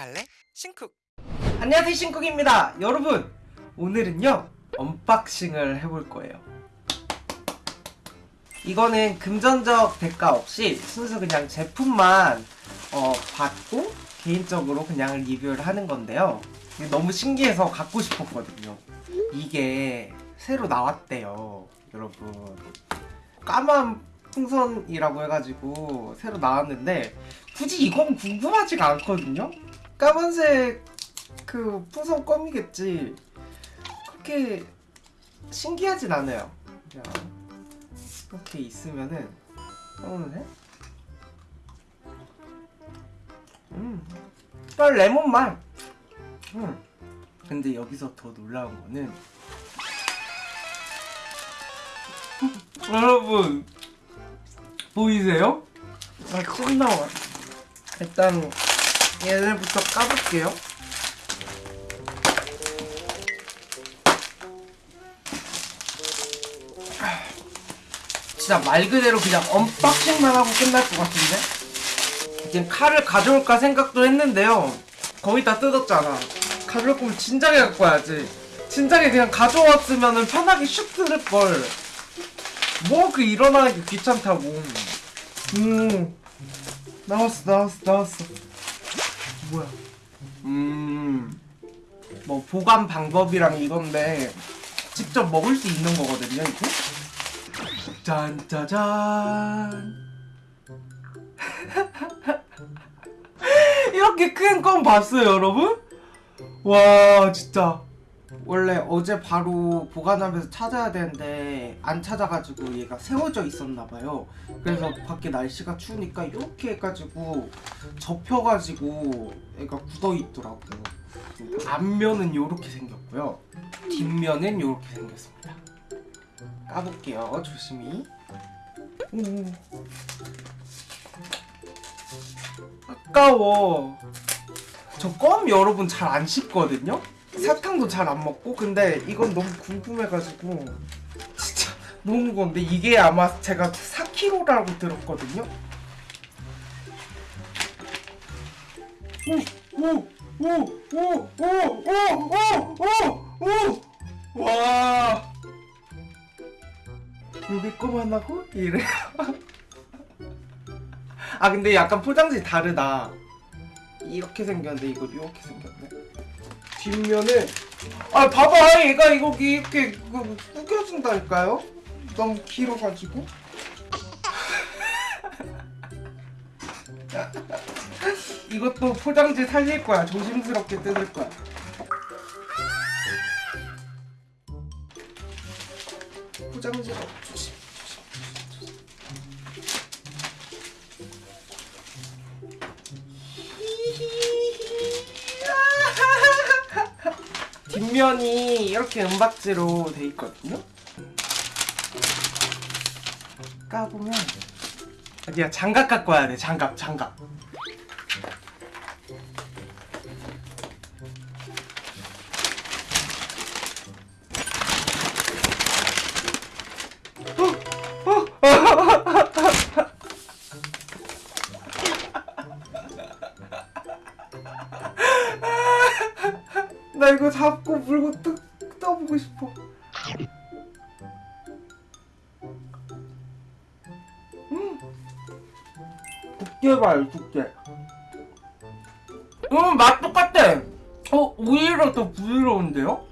갈래? 신쿡. 안녕하세요 신쿡입니다. 여러분 오늘은요 unboxing을 해볼 거예요. 이거는 금전적 대가 없이 순수 그냥 제품만 어, 받고 개인적으로 그냥 리뷰를 하는 건데요. 너무 신기해서 갖고 싶었거든요. 이게 새로 나왔대요 여러분. 까만 풍선이라고 해가지고 새로 나왔는데 굳이 이건 궁금하지가 않거든요 까만색 그 풍선 껌이겠지. 그렇게 신기하진 않아요. 자, 이렇게 있으면은 떠오르네 음, 딱 레몬 맛 음. 근데 여기서 더 놀라운 거는 여러분 보이세요? 아, 침 나와. 일단 얘네부터 까볼게요. 진짜 말 그대로 그냥 언박싱만 하고 끝날 것 같은데? 지금 칼을 가져올까 생각도 했는데요. 거의 다 뜯었잖아. 가져올 거면 진작에 갖고 와야지. 진작에 그냥 가져왔으면 편하게 슉 뜯을걸. 뭐 그 일어나는 게 귀찮다고. 음. 나왔어 나왔어 나왔어 뭐야? 음 뭐 보관 방법이랑 이건데 직접 먹을 수 있는 거거든요 이거 짠짜잔. 이렇게 큰 건 봤어요 여러분? 와 진짜 원래 어제 바로 보관하면서 찾아야 되는데 안 찾아가지고 얘가 세워져 있었나봐요. 그래서 밖에 날씨가 추우니까 이렇게 해가지고 접혀가지고 얘가 굳어있더라고 앞면은 이렇게 생겼고요. 뒷면은 이렇게 생겼습니다. 까볼게요. 조심히. 오. 아까워. 저 껌 여러분 잘 안 씹거든요? 사탕도 잘 안 먹고 근데 이건 너무 궁금해가지고 진짜 너무 무거운데 이게 아마 제가 4kg라고 들었거든요? 오 오 오 오 오 오 오오와 여기 껌 하나고 이래요 아 근데 약간 포장지 다르다 이렇게 생겼는데 이거 이렇게 생겼네. 뒷면에 아 봐봐 얘가 이거 이렇게 그 구겨진다니까요? 너무 길어가지고. 이것도 포장지 살릴 거야. 조심스럽게 뜯을 거야. 포장지가 조심 뒷면이 이렇게 은박지로 돼 있거든요. 까보면 아니야 장갑 갖고 와야 돼 장갑 장갑. 나 이거 잡고 물고 뜯, 떠보고 싶어. 음. 두께 봐요, 두께. 음, 맛 똑같아. 어, 오히려 더 부드러운데요?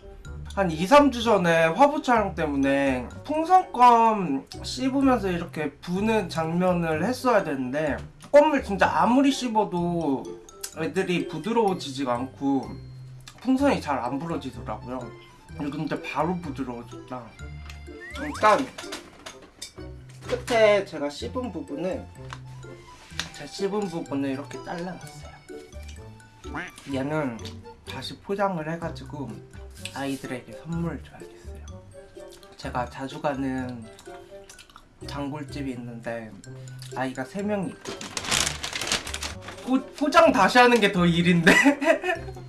한 2, 3주 전에 화보 촬영 때문에 풍선껌 씹으면서 이렇게 부는 장면을 했어야 되는데 껌을 진짜 아무리 씹어도 애들이 부드러워지지가 않고 풍선이 잘 안 부러지더라고요. 근데 바로 부드러워졌다. 일단 끝에 제가 씹은 부분을 제 씹은 부분을 이렇게 잘라놨어요. 얘는 다시 포장을 해가지고 아이들에게 선물을 줘야겠어요. 제가 자주 가는 단골집이 있는데 아이가 3명이 있거든요. 포, 포장 다시 하는 게 더 일인데?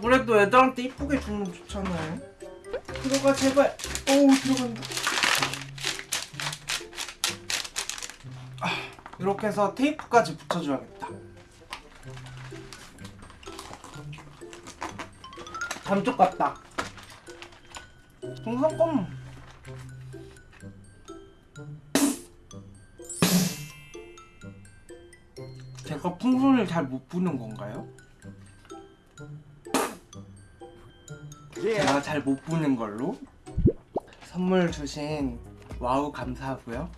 그래도 애들한테 이쁘게 주면 좋잖아요. 들어가 제발. 어우 들어간다. 아, 이렇게 해서 테이프까지 붙여줘야겠다. 감쪽 같다. 동성껌. 제가 풍선을 잘 못 부는 건가요? 제가 잘못 부는 걸로 선물 주신 wow 감사하고요.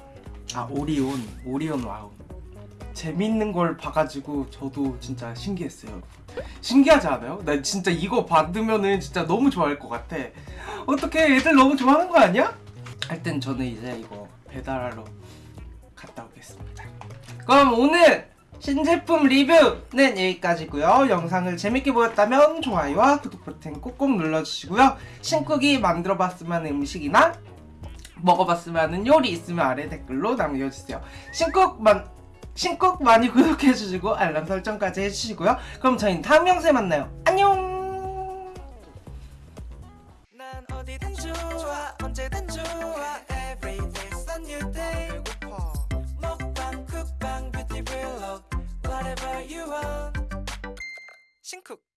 아 오리온 오리온 wow 재밌는 걸 봐가지고 저도 진짜 신기했어요. 신기하지 않아요? 나 진짜 이거 받으면은 진짜 너무 좋아할 것 같아. 어떻게 애들 너무 좋아하는 거 아니야? 하여튼 저는 이제 이거 배달하러 갔다 오겠습니다. 그럼 오늘 신제품 리뷰는 여기까지고요. 영상을 재밌게 보였다면 좋아요와 구독 버튼 꼭꼭 눌러주시고요. 신쿡이 만들어봤으면 음식이나 먹어봤으면 요리 있으면 아래 댓글로 남겨주세요. 신쿡 만 신곡 많이 구독해주시고 알람 설정까지 해주시고요. 그럼 저희는 다음 영상에 만나요. 안녕. 먹방